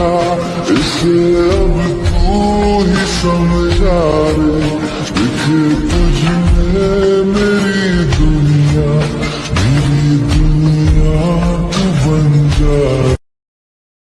تھا اسے اب تو ہی سمجھا رے دیکھے تجھ میں میری دنیا میری دنیا تو بن جا